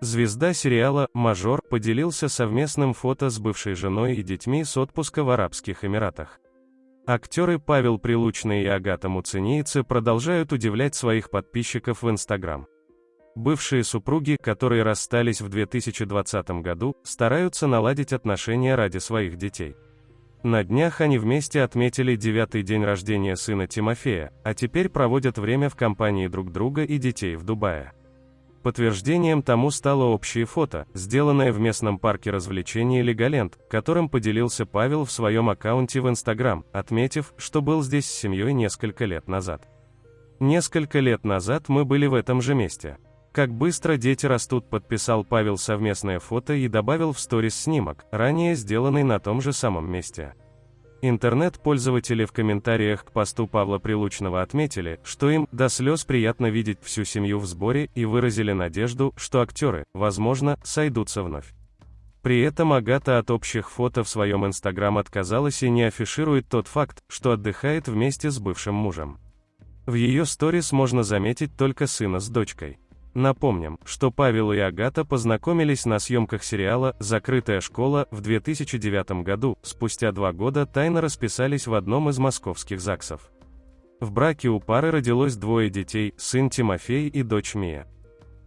Звезда сериала «Мажор» поделился совместным фото с бывшей женой и детьми с отпуска в Арабских Эмиратах. Актеры Павел Прилучный и Агата Муцинийцы продолжают удивлять своих подписчиков в Инстаграм. Бывшие супруги, которые расстались в 2020 году, стараются наладить отношения ради своих детей. На днях они вместе отметили девятый день рождения сына Тимофея, а теперь проводят время в компании друг друга и детей в Дубае. Подтверждением тому стало общее фото, сделанное в местном парке развлечений Леголенд, которым поделился Павел в своем аккаунте в Инстаграм, отметив, что был здесь с семьей несколько лет назад. Несколько лет назад мы были в этом же месте. Как быстро дети растут, подписал Павел совместное фото и добавил в сторис снимок, ранее сделанный на том же самом месте. Интернет-пользователи в комментариях к посту Павла Прилучного отметили, что им до слез приятно видеть всю семью в сборе и выразили надежду, что актеры, возможно, сойдутся вновь. При этом Агата от общих фото в своем инстаграм отказалась и не афиширует тот факт, что отдыхает вместе с бывшим мужем. В ее сторис можно заметить только сына с дочкой. Напомним, что Павел и Агата познакомились на съемках сериала «Закрытая школа» в 2009 году, спустя два года тайно расписались в одном из московских ЗАГСов. В браке у пары родилось двое детей, сын Тимофей и дочь Мия.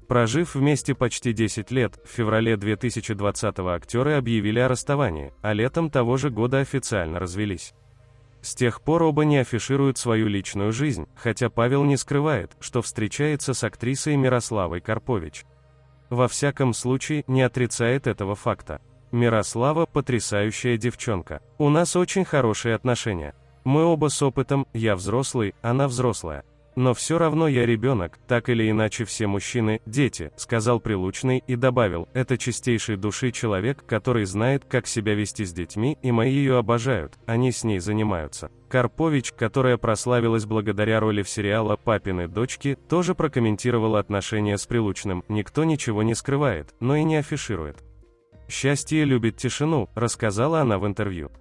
Прожив вместе почти 10 лет, в феврале 2020-го актеры объявили о расставании, а летом того же года официально развелись. С тех пор оба не афишируют свою личную жизнь, хотя Павел не скрывает, что встречается с актрисой Мирославой Карпович. Во всяком случае, не отрицает этого факта. Мирослава – потрясающая девчонка. У нас очень хорошие отношения. Мы оба с опытом, я взрослый, она взрослая. Но все равно я ребенок, так или иначе все мужчины – дети, сказал Прилучный и добавил, это чистейший души человек, который знает, как себя вести с детьми, и мои ее обожают, они с ней занимаются. Карпович, которая прославилась благодаря роли в сериала «Папины дочки», тоже прокомментировала отношения с Прилучным, никто ничего не скрывает, но и не афиширует. «Счастье любит тишину», рассказала она в интервью.